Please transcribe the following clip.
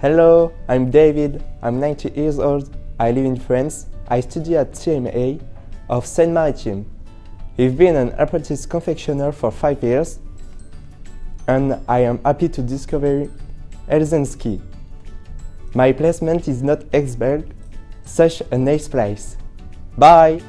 Hello, I'm David. I'm 90 years old. I live in France. I study at CMA of Seine-Maritime. I've been an apprentice confectioner for five years and I am happy to discover Helsinki. My placement is not Exberg, such a nice place. Bye!